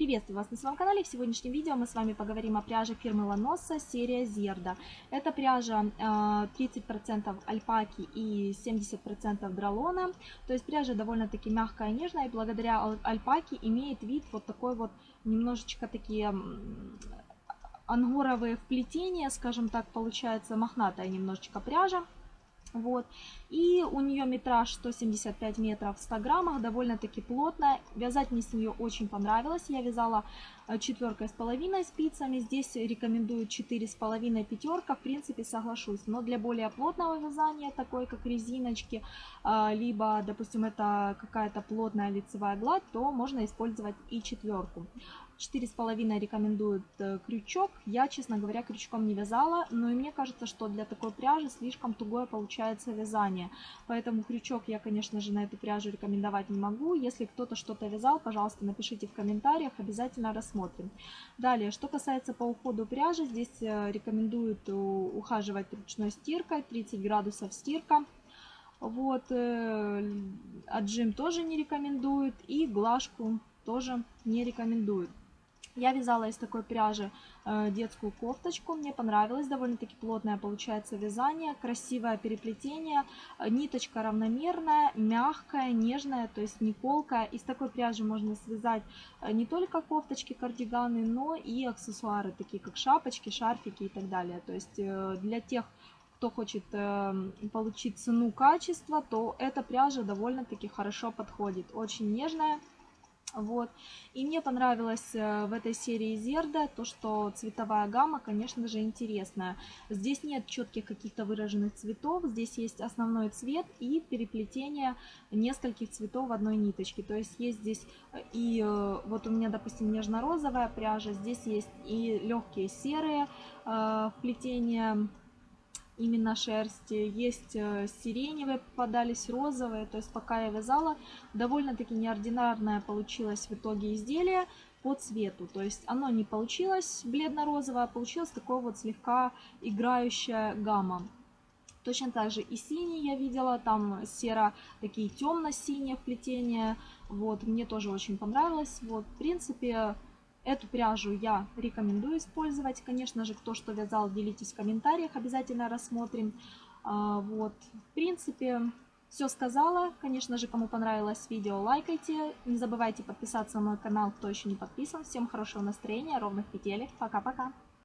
Приветствую вас на своем канале. В сегодняшнем видео мы с вами поговорим о пряже фирмы Ланоса серия Зерда. Это пряжа 30% э, альпаки и 70% дролона. То есть пряжа довольно-таки мягкая и нежная. И благодаря альпаке имеет вид вот такой вот немножечко такие ангоровые вплетения, скажем так, получается мохнатая немножечко пряжа. Вот. И у нее метраж 175 метров в 100 граммах, довольно-таки плотная. Вязать мне с нее очень понравилось. Я вязала четверкой с половиной спицами. Здесь рекомендую четыре с половиной пятерка. В принципе, соглашусь. Но для более плотного вязания, такой как резиночки, э, либо, допустим, это какая-то плотная лицевая гладь, то можно использовать и четверку. 4,5 рекомендуют э, крючок. Я, честно говоря, крючком не вязала, но и мне кажется, что для такой пряжи слишком тугое получается вязание. Поэтому крючок я, конечно же, на эту пряжу рекомендовать не могу. Если кто-то что-то вязал, пожалуйста, напишите в комментариях, обязательно рассмотрим. Далее, что касается по уходу пряжи, здесь э, рекомендуют э, ухаживать ручной стиркой, 30 градусов стирка. Вот, отжим тоже не рекомендуют и глажку тоже не рекомендуют. Я вязала из такой пряжи э, детскую кофточку, мне понравилось, довольно-таки плотное получается вязание, красивое переплетение, э, ниточка равномерная, мягкая, нежная, то есть не колкая. Из такой пряжи можно связать э, не только кофточки, кардиганы, но и аксессуары, такие как шапочки, шарфики и так далее. То есть для тех, кто хочет получить цену-качество, то эта пряжа довольно-таки хорошо подходит. Очень нежная вот. И мне понравилось э, в этой серии Зерда то, что цветовая гамма, конечно же, интересная. Здесь нет четких каких-то выраженных цветов, здесь есть основной цвет и переплетение нескольких цветов в одной ниточке. То есть есть здесь э, и э, вот у меня, допустим, нежно-розовая пряжа, здесь есть и легкие серые вплетения именно шерсти. Есть э, сиреневые попадались, розовые. То есть пока я вязала, довольно-таки неординарное получилось в итоге изделие по цвету. То есть оно не получилось бледно-розовое, а получилось такое вот слегка играющая гамма. Точно так же и синий я видела, там серо, такие темно-синие вплетения. Вот, мне тоже очень понравилось. Вот, в принципе, Эту пряжу я рекомендую использовать. Конечно же, кто что вязал, делитесь в комментариях, обязательно рассмотрим. А, вот, в принципе, все сказала. Конечно же, кому понравилось видео, лайкайте. Не забывайте подписаться на мой канал, кто еще не подписан. Всем хорошего настроения, ровных петелек. Пока-пока.